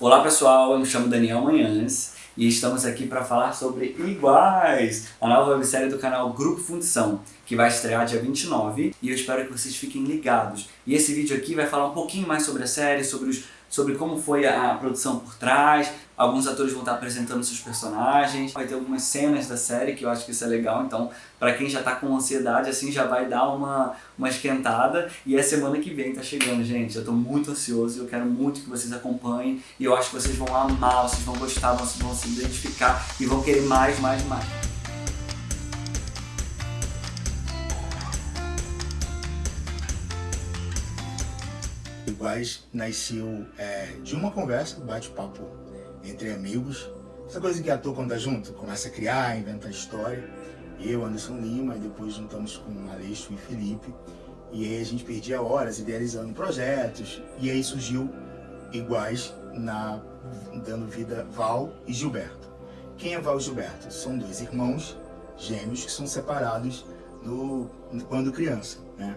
Olá pessoal, eu me chamo Daniel Manhães e estamos aqui para falar sobre Iguais, a nova websérie do canal Grupo Fundição, que vai estrear dia 29 e eu espero que vocês fiquem ligados. E esse vídeo aqui vai falar um pouquinho mais sobre a série, sobre os sobre como foi a produção por trás, alguns atores vão estar apresentando seus personagens, vai ter algumas cenas da série que eu acho que isso é legal, então para quem já tá com ansiedade assim já vai dar uma, uma esquentada. E é semana que vem tá chegando, gente, eu tô muito ansioso eu quero muito que vocês acompanhem. E eu acho que vocês vão amar, vocês vão gostar, vão, vão se identificar e vão querer mais, mais, mais. Iguais nasceu é, de uma conversa, bate-papo entre amigos. Essa coisa que ator quando tá junto, começa a criar, inventa história. Eu, Anderson Lima, e depois juntamos com Aleixo e Felipe. E aí a gente perdia horas idealizando projetos. E aí surgiu Iguais, na, dando vida Val e Gilberto. Quem é Val e Gilberto? São dois irmãos gêmeos que são separados no, quando criança, né?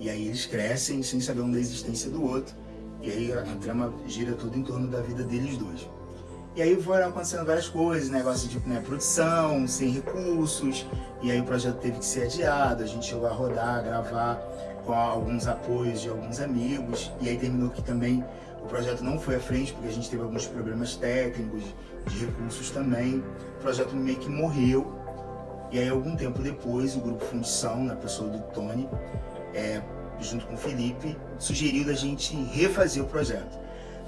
E aí eles crescem sem saber um da existência do outro. E aí a, a trama gira tudo em torno da vida deles dois. E aí foram acontecendo várias coisas, negócio de né, produção, sem recursos, e aí o projeto teve que ser adiado, a gente chegou a rodar, gravar com alguns apoios de alguns amigos, e aí terminou que também o projeto não foi à frente, porque a gente teve alguns problemas técnicos, de recursos também, o projeto meio que morreu, e aí algum tempo depois o grupo Fundição, na pessoa do Tony, é, junto com o Felipe, sugeriu da gente refazer o projeto.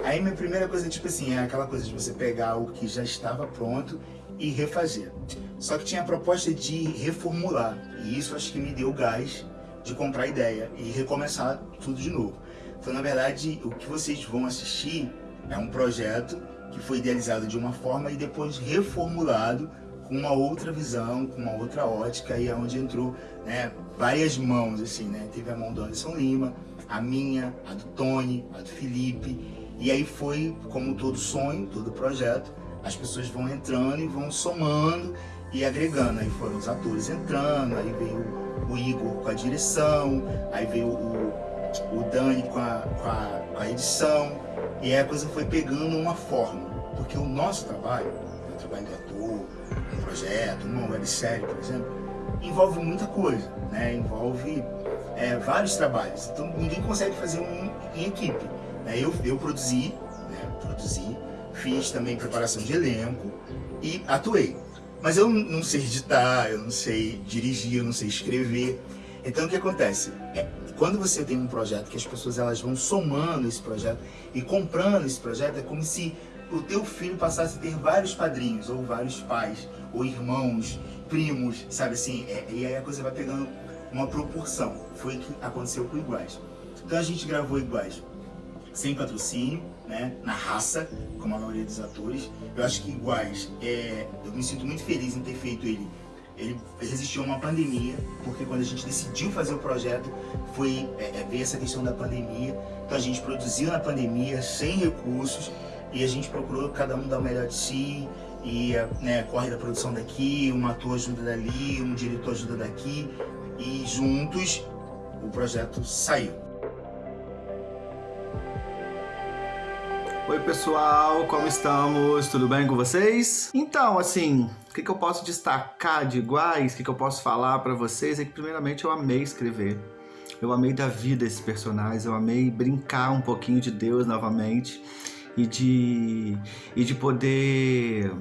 Aí minha primeira coisa, tipo assim, é aquela coisa de você pegar o que já estava pronto e refazer. Só que tinha a proposta de reformular, e isso acho que me deu gás de comprar a ideia e recomeçar tudo de novo. Então, na verdade, o que vocês vão assistir é um projeto que foi idealizado de uma forma e depois reformulado com uma outra visão, com uma outra ótica, e é onde entrou né, várias mãos, assim, né? Teve a mão do Anderson Lima, a minha, a do Tony, a do Felipe, e aí foi, como todo sonho, todo projeto, as pessoas vão entrando e vão somando e agregando. Aí foram os atores entrando, aí veio o Igor com a direção, aí veio o, o Dani com a, com, a, com a edição, e aí a coisa foi pegando uma forma, porque o nosso trabalho, trabalho do ator, um projeto, uma websérie, por exemplo, envolve muita coisa, né? envolve é, vários trabalhos, então ninguém consegue fazer um em equipe. Né? Eu, eu produzi, né? produzi, fiz também preparação de elenco e atuei. Mas eu não sei editar, eu não sei dirigir, eu não sei escrever. Então o que acontece? É, quando você tem um projeto que as pessoas elas vão somando esse projeto e comprando esse projeto, é como se o teu filho passasse a ter vários padrinhos, ou vários pais, ou irmãos, primos, sabe assim? É, e aí a coisa vai pegando uma proporção. Foi o que aconteceu com Iguais. Então a gente gravou Iguais sem patrocínio, né, na raça, como a maioria dos atores. Eu acho que Iguais, é, eu me sinto muito feliz em ter feito ele. Ele resistiu a uma pandemia, porque quando a gente decidiu fazer o projeto, foi é, é, ver essa questão da pandemia. Então a gente produziu na pandemia, sem recursos, e a gente procurou cada um dar o melhor de si, e né, corre da produção daqui, um ator ajuda dali, um diretor ajuda daqui, e juntos o projeto saiu. Oi pessoal, como estamos? Tudo bem com vocês? Então, assim, o que, que eu posso destacar de iguais, o que, que eu posso falar para vocês é que primeiramente eu amei escrever. Eu amei da vida esses personagens, eu amei brincar um pouquinho de Deus novamente e de, e de poder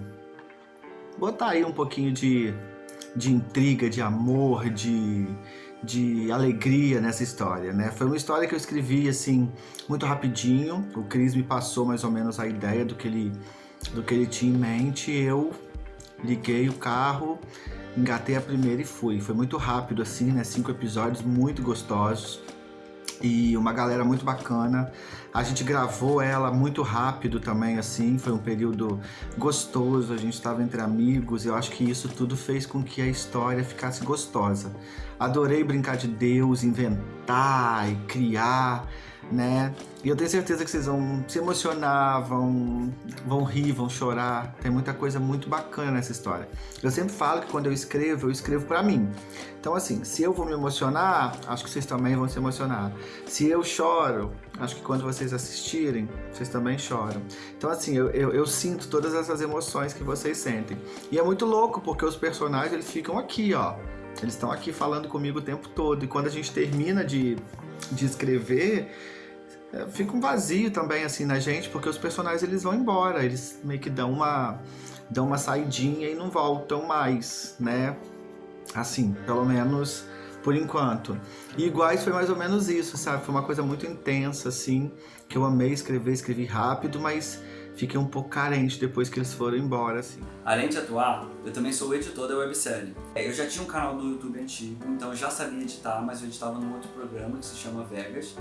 botar aí um pouquinho de, de intriga, de amor, de, de alegria nessa história, né? Foi uma história que eu escrevi, assim, muito rapidinho. O Cris me passou mais ou menos a ideia do que ele, do que ele tinha em mente. Eu liguei o carro, engatei a primeira e fui. Foi muito rápido, assim, né? Cinco episódios muito gostosos e uma galera muito bacana. A gente gravou ela muito rápido também, assim, foi um período gostoso, a gente estava entre amigos, eu acho que isso tudo fez com que a história ficasse gostosa. Adorei brincar de Deus, inventar e criar né? E eu tenho certeza que vocês vão se emocionar, vão, vão rir, vão chorar. Tem muita coisa muito bacana nessa história. Eu sempre falo que quando eu escrevo, eu escrevo para mim. Então, assim, se eu vou me emocionar, acho que vocês também vão se emocionar. Se eu choro, acho que quando vocês assistirem, vocês também choram. Então, assim, eu, eu, eu sinto todas essas emoções que vocês sentem. E é muito louco, porque os personagens, eles ficam aqui, ó. Eles estão aqui falando comigo o tempo todo. E quando a gente termina de, de escrever é, fica um vazio também assim na gente, porque os personagens eles vão embora, eles meio que dão uma dão uma saidinha e não voltam mais, né? Assim, pelo menos por enquanto. E Iguais foi mais ou menos isso, sabe? Foi uma coisa muito intensa assim, que eu amei escrever, escrevi rápido, mas fiquei um pouco carente depois que eles foram embora, assim. Além de atuar, eu também sou editor da websérie. É, eu já tinha um canal no YouTube antigo, então eu já sabia editar, mas eu editava num outro programa que se chama Vegas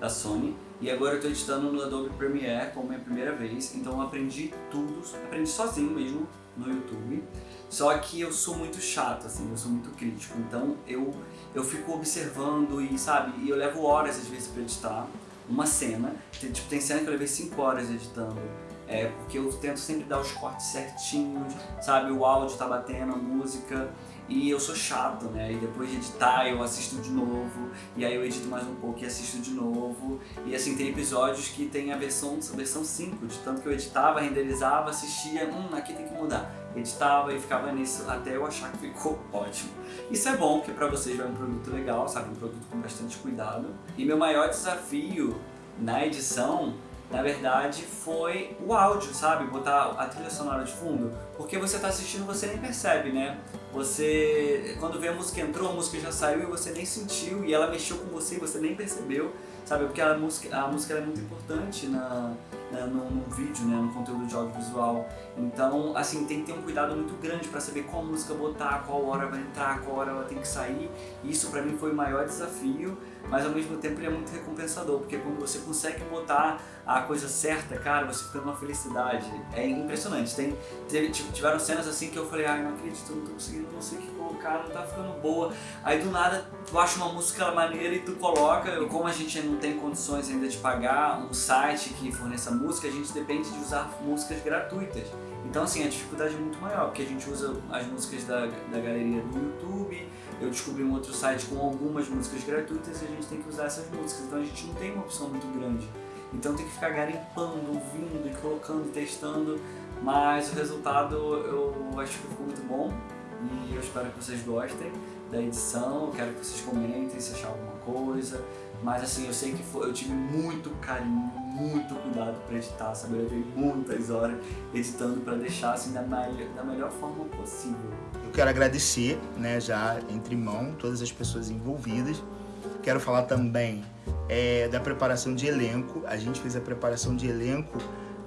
da Sony e agora eu estou editando no Adobe Premiere como minha primeira vez, então eu aprendi tudo, aprendi sozinho mesmo no YouTube. Só que eu sou muito chato, assim, eu sou muito crítico, então eu, eu fico observando e, sabe, e eu levo horas às vezes para editar uma cena. Tipo, tem cena que eu levei 5 horas editando, é, porque eu tento sempre dar os cortes certinhos, sabe, o áudio tá batendo, a música, e eu sou chato, né? E depois de editar eu assisto de novo, e aí eu edito mais um pouco e assisto de novo. E assim, tem episódios que tem a versão, versão 5, de tanto que eu editava, renderizava, assistia, hum, aqui tem que mudar. Editava e ficava nisso até eu achar que ficou ótimo. Isso é bom, porque pra vocês vai um produto legal, sabe? Um produto com bastante cuidado. E meu maior desafio na edição na verdade, foi o áudio, sabe? Botar a trilha sonora de fundo. Porque você tá assistindo você nem percebe, né? Você, quando vê a música entrou, a música já saiu e você nem sentiu, e ela mexeu com você e você nem percebeu, sabe? Porque a música, a música é muito importante na, no, no, vídeo, né? No conteúdo de audiovisual. Então, assim, tem que ter um cuidado muito grande para saber qual música botar, qual hora vai entrar, qual hora ela tem que sair. Isso para mim foi o maior desafio mas ao mesmo tempo ele é muito recompensador, porque quando você consegue botar a coisa certa, cara, você fica numa felicidade. É impressionante. Tem, teve, tiveram cenas assim que eu falei, ai, não acredito, não tô conseguindo, não sei o que colocar, não tá ficando boa. Aí do nada tu acha uma música maneira e tu coloca. E como a gente não tem condições ainda de pagar um site que forneça música, a gente depende de usar músicas gratuitas. Então assim, a dificuldade é muito maior, porque a gente usa as músicas da, da galeria do YouTube, eu descobri um outro site com algumas músicas gratuitas e a gente tem que usar essas músicas, então a gente não tem uma opção muito grande. Então tem que ficar garimpando, ouvindo e colocando, testando, mas o resultado eu acho que ficou muito bom e eu espero que vocês gostem da edição, quero que vocês comentem se achar alguma coisa, mas assim, eu sei que foi, eu tive muito carinho, muito cuidado para editar, sabe? Eu levei muitas horas editando para deixar assim da, da melhor forma possível. Eu quero agradecer, né, já entre mão, todas as pessoas envolvidas. Quero falar também é, da preparação de elenco. A gente fez a preparação de elenco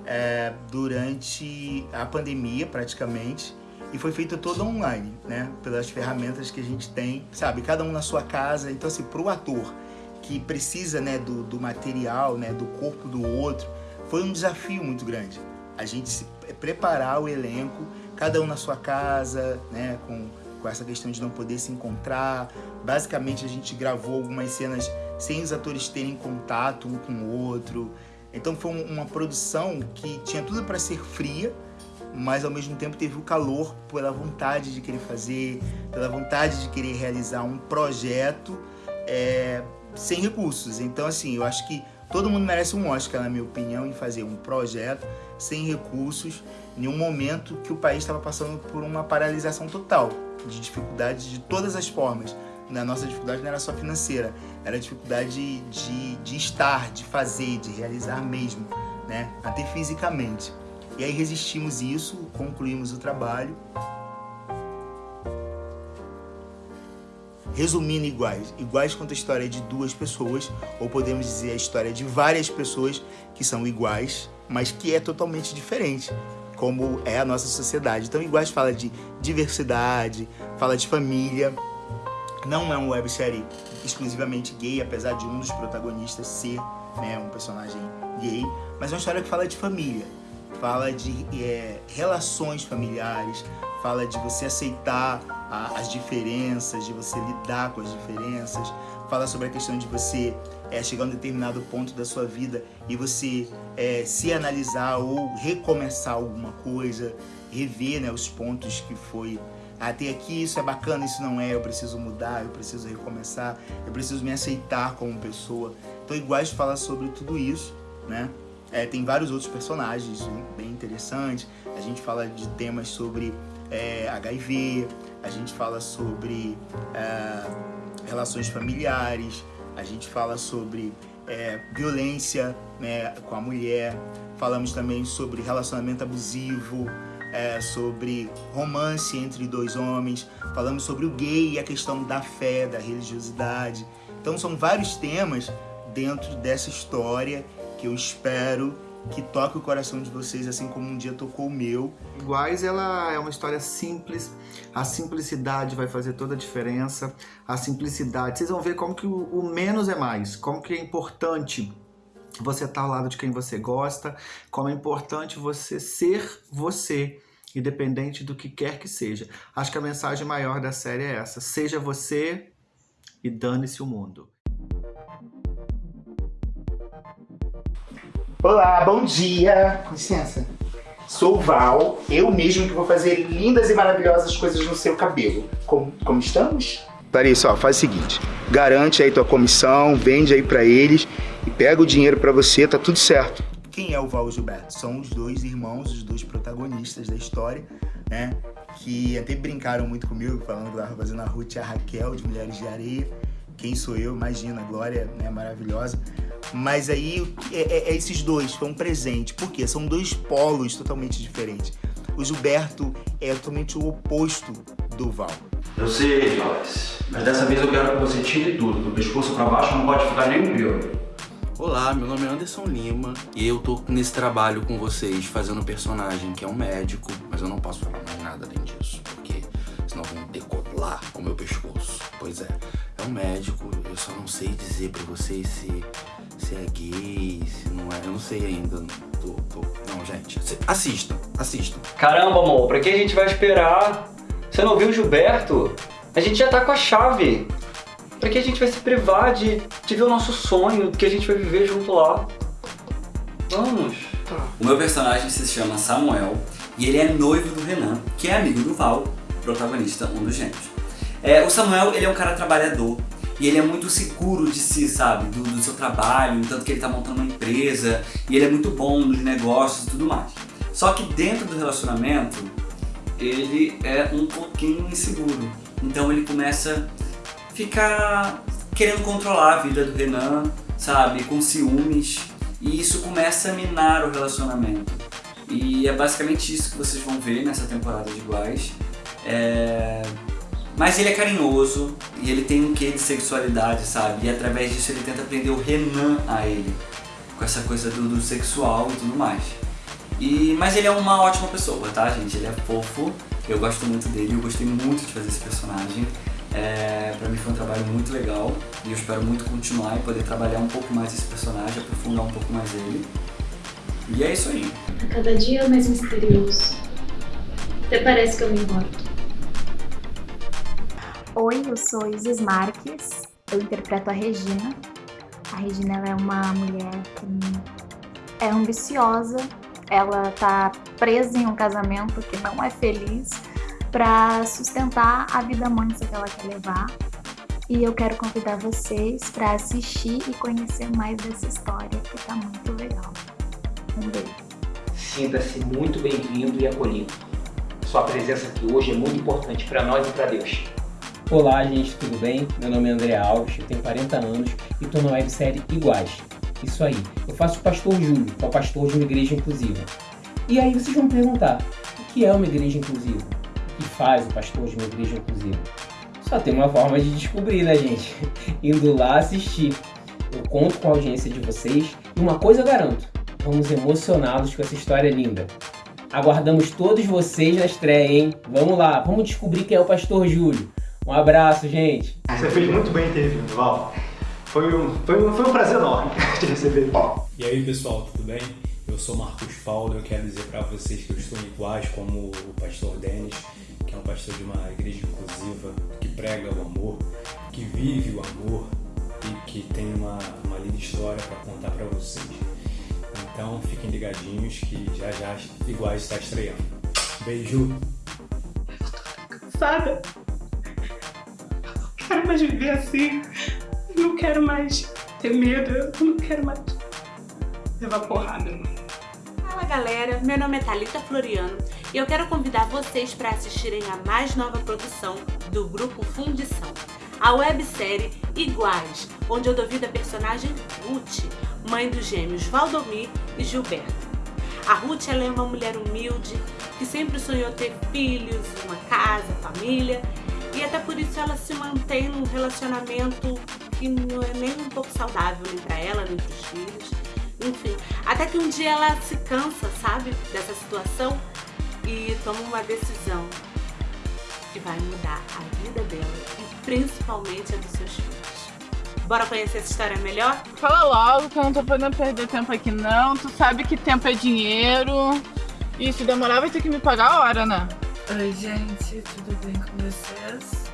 é, durante a pandemia, praticamente e foi feito todo online, né? Pelas ferramentas que a gente tem, sabe? Cada um na sua casa. Então, assim, para o ator que precisa, né, do, do material, né, do corpo do outro, foi um desafio muito grande. A gente se preparar o elenco, cada um na sua casa, né, com, com essa questão de não poder se encontrar. Basicamente, a gente gravou algumas cenas sem os atores terem contato um com o outro. Então, foi uma produção que tinha tudo para ser fria, mas ao mesmo tempo teve o calor pela vontade de querer fazer, pela vontade de querer realizar um projeto é, sem recursos. Então, assim, eu acho que todo mundo merece um Oscar, na minha opinião, em fazer um projeto sem recursos, em um momento que o país estava passando por uma paralisação total, de dificuldades de todas as formas. A nossa dificuldade não era só financeira, era dificuldade de, de estar, de fazer, de realizar mesmo, né? até fisicamente. E aí resistimos isso, concluímos o trabalho. Resumindo, iguais. Iguais conta a história de duas pessoas, ou podemos dizer a história de várias pessoas que são iguais, mas que é totalmente diferente, como é a nossa sociedade. Então, Iguais fala de diversidade, fala de família. Não é uma websérie exclusivamente gay, apesar de um dos protagonistas ser né, um personagem gay, mas é uma história que fala de família fala de é, relações familiares, fala de você aceitar a, as diferenças, de você lidar com as diferenças, fala sobre a questão de você é, chegar a um determinado ponto da sua vida e você é, se analisar ou recomeçar alguma coisa, rever né, os pontos que foi até aqui isso é bacana, isso não é, eu preciso mudar, eu preciso recomeçar, eu preciso me aceitar como pessoa. Então iguais falar sobre tudo isso, né? É, tem vários outros personagens bem interessantes. A gente fala de temas sobre é, HIV, a gente fala sobre é, relações familiares, a gente fala sobre é, violência né, com a mulher, falamos também sobre relacionamento abusivo, é, sobre romance entre dois homens, falamos sobre o gay e a questão da fé, da religiosidade. Então são vários temas dentro dessa história que eu espero que toque o coração de vocês, assim como um dia tocou o meu. Iguais, ela é uma história simples. A simplicidade vai fazer toda a diferença. A simplicidade, vocês vão ver como que o, menos é mais, como que é importante você estar ao lado de quem você gosta, como é importante você ser você, independente do que quer que seja. Acho que a mensagem maior da série é essa: seja você e dane-se o mundo. Olá, bom dia. Com licença. Sou o Val, eu mesmo que vou fazer lindas e maravilhosas coisas no seu cabelo. Como, como estamos? Larissa, ó, faz o seguinte, garante aí tua comissão, vende aí para eles e pega o dinheiro para você, tá tudo certo. Quem é o Val e o Gilberto? São os dois irmãos, os dois protagonistas da história, né? Que até brincaram muito comigo, falando que eu tava fazendo a Ruth e a Raquel de Mulheres de Areia. Quem sou eu? Imagina, a Glória, né, maravilhosa. Mas aí é, é, é esses dois, foi um presente. Por quê? São dois polos totalmente diferentes. O Gilberto é totalmente o oposto do Val. Eu sei, Alex, mas dessa vez eu quero que você tire tudo. Do pescoço pra baixo não pode ficar nenhum pelo. Olá, meu nome é Anderson Lima e eu tô nesse trabalho com vocês fazendo um personagem que é um médico, mas eu não posso falar mais nada além disso, porque senão vão decolar o meu pescoço. Pois é, é um médico, eu só não sei dizer pra vocês se, se é gay, se não é, eu não sei ainda. Tô, tô... Não, gente, assistam, assistam. Caramba, amor, pra que a gente vai esperar? Você não viu o Gilberto? A gente já tá com a chave. Pra que a gente vai se privar de, de ver o nosso sonho, que a gente vai viver junto lá? Vamos. O meu personagem se chama Samuel e ele é noivo do Renan, que é amigo do Val, protagonista, um dos gêmeos. É, o Samuel, ele é um cara trabalhador e ele é muito seguro de si, sabe? Do, do seu trabalho, tanto que ele tá montando uma empresa e ele é muito bom nos negócios e tudo mais. Só que dentro do relacionamento, ele é um pouquinho inseguro. Então ele começa a ficar querendo controlar a vida do Renan, sabe? Com ciúmes. E isso começa a minar o relacionamento. E é basicamente isso que vocês vão ver nessa temporada de Iguais. É... Mas ele é carinhoso e ele tem um quê de sexualidade, sabe? E através disso ele tenta prender o Renan a ele. Com essa coisa do, do sexual e tudo mais. E, mas ele é uma ótima pessoa, tá, gente? Ele é fofo, eu gosto muito dele, eu gostei muito de fazer esse personagem. É, pra mim foi um trabalho muito legal e eu espero muito continuar e poder trabalhar um pouco mais esse personagem, aprofundar um pouco mais ele. E é isso aí. A cada dia mais misterioso. Até parece que eu me importo. Oi, eu sou Isis Marques, eu interpreto a Regina. A Regina é uma mulher que é ambiciosa, ela tá presa em um casamento que não é feliz para sustentar a vida mansa que ela quer levar. E eu quero convidar vocês para assistir e conhecer mais dessa história que tá muito legal. Um beijo. Sinta-se muito bem-vindo e acolhido. Sua presença aqui hoje é muito importante para nós e para Deus. Olá, gente, tudo bem? Meu nome é André Alves, eu tenho 40 anos e estou na websérie Iguais. Isso aí, eu faço pastor Júlio, que é o pastor de uma igreja inclusiva. E aí vocês vão perguntar, o que é uma igreja inclusiva? O que faz o pastor de uma igreja inclusiva? Só tem uma forma de descobrir, né, gente? Indo lá assistir. Eu conto com a audiência de vocês e uma coisa eu garanto, vamos emocioná-los com essa história linda. Aguardamos todos vocês na estreia, hein? Vamos lá, vamos descobrir quem é o pastor Júlio. Um abraço, gente. Você fez muito bem em ter vindo, Val. Foi um, foi um, foi um prazer enorme te receber. E aí, pessoal, tudo bem? Eu sou Marcos Paulo e eu quero dizer para vocês que eu estou iguais como o pastor Denis, que é um pastor de uma igreja inclusiva, que prega o amor, que vive o amor e que tem uma, uma linda história para contar para vocês. Então fiquem ligadinhos que já já Iguais está estreando. Beijo! Cansada. Quero mais viver assim. Não quero mais ter medo. Não quero mais levar porrada. Fala galera, meu nome é Thalita Floriano e eu quero convidar vocês para assistirem a mais nova produção do Grupo Fundição, a websérie Iguais, onde eu dou vida à personagem Ruth, mãe dos gêmeos Valdomir e Gilberto. A Ruth é uma mulher humilde que sempre sonhou ter filhos, uma casa, família e até por isso ela se mantém num relacionamento que não é nem um pouco saudável nem para ela nem para os filhos. Enfim, até que um dia ela se cansa, sabe, dessa situação e toma uma decisão que vai mudar a vida dela e principalmente a dos seus filhos. Bora conhecer essa história melhor? Fala logo que eu não tô podendo perder tempo aqui não. Tu sabe que tempo é dinheiro. E se demorar vai ter que me pagar a hora, né? Oi gente, tudo bem com vocês?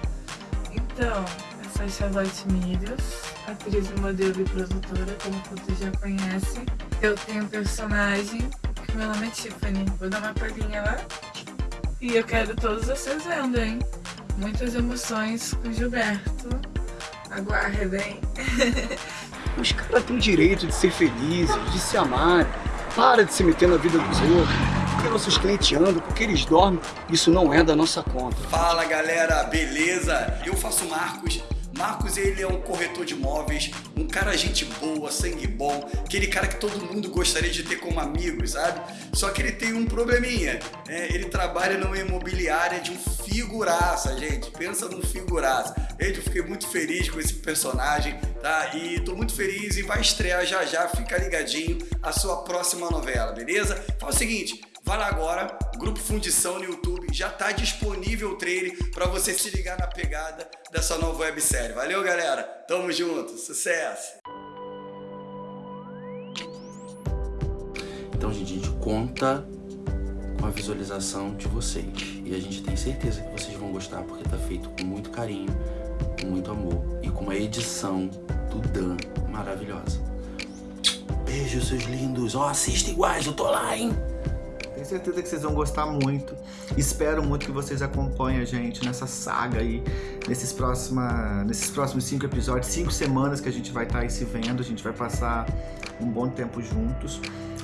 Então, eu sou a Charlotte Milhos, atriz, modelo e produtora, como vocês já conhecem. Eu tenho um personagem que meu nome é Tiffany. Vou dar uma palhinha lá. E eu quero todos vocês vendo, hein? Muitas emoções com Gilberto. Aguardem. Os caras têm direito de ser felizes, de se amar. Para de se meter na vida dos outros. Porque nossos clientes andam, porque eles dormem. Isso não é da nossa conta. Fala galera, beleza? Eu faço Marcos. Marcos ele é um corretor de imóveis, um cara gente boa, sangue bom, aquele cara que todo mundo gostaria de ter como amigo, sabe? Só que ele tem um probleminha, né? ele trabalha numa imobiliária de um figuraça, gente, pensa num figuraça. Gente, eu fiquei muito feliz com esse personagem, tá? E tô muito feliz e vai estrear já já, fica ligadinho a sua próxima novela, beleza? Fala o seguinte, Vai lá agora, Grupo Fundição no YouTube, já está disponível o trailer para você se ligar na pegada dessa nova websérie. Valeu, galera! Tamo junto, sucesso! Então, gente, a gente conta com a visualização de vocês. E a gente tem certeza que vocês vão gostar, porque tá feito com muito carinho, com muito amor e com uma edição do Dan maravilhosa. Beijo, seus lindos. Ó, oh, assista iguais, eu tô lá, hein? Tenho certeza que vocês vão gostar muito. Espero muito que vocês acompanhem a gente nessa saga aí, nesses, próxima, nesses próximos cinco episódios, cinco semanas que a gente vai estar tá aí se vendo, a gente vai passar um bom tempo juntos.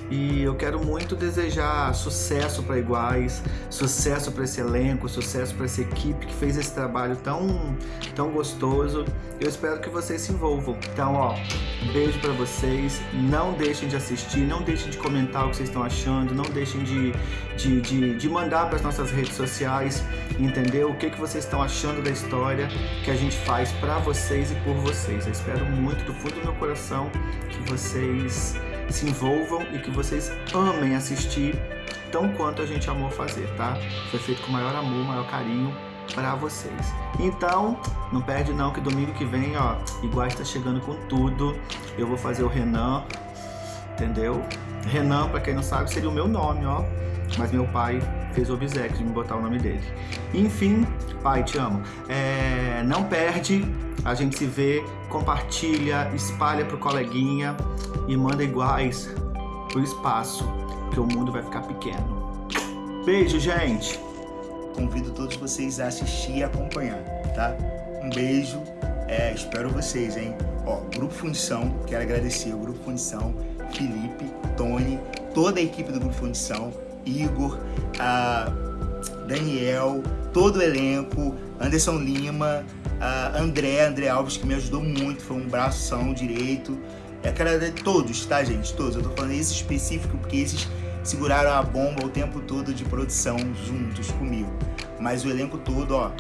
E eu quero muito desejar sucesso para Iguais, sucesso para esse elenco, sucesso para essa equipe que fez esse trabalho tão, tão gostoso. Eu espero que vocês se envolvam. Então, ó, beijo para vocês. Não deixem de assistir, não deixem de comentar o que vocês estão achando, não deixem de, de, de, de mandar para as nossas redes sociais, entendeu? O que, que vocês estão achando da história que a gente faz para vocês e por vocês. Eu espero muito do fundo do meu coração que vocês se envolvam e que vocês amem assistir tão quanto a gente amou fazer, tá? Foi feito com maior amor, maior carinho para vocês. Então, não perde não que domingo que vem, ó, igual está chegando com tudo. Eu vou fazer o Renan, entendeu? Renan, para quem não sabe, seria o meu nome, ó. Mas meu pai fez o obséquio de me botar o nome dele. Enfim, pai, te amo. É, não perde, a gente se vê, compartilha, espalha pro coleguinha e manda iguais pro espaço, que o mundo vai ficar pequeno. Beijo, gente! Convido todos vocês a assistir e acompanhar, tá? Um beijo, é, espero vocês, hein? Ó, Grupo Fundição, quero agradecer o Grupo Fundição, Felipe, Tony, toda a equipe do Grupo Fundição, Igor, a Daniel, todo o elenco, Anderson Lima, André, André Alves, que me ajudou muito, foi um bração direito. É cara de todos, tá, gente? Todos. Eu tô falando esse específico porque esses seguraram a bomba o tempo todo de produção juntos comigo. Mas o elenco todo, ó,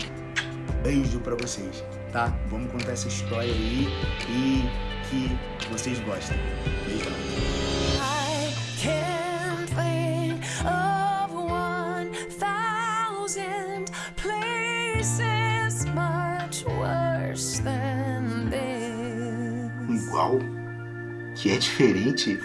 beijo pra vocês, tá? Vamos contar essa história aí e que vocês gostem. Beijão. Que é diferente?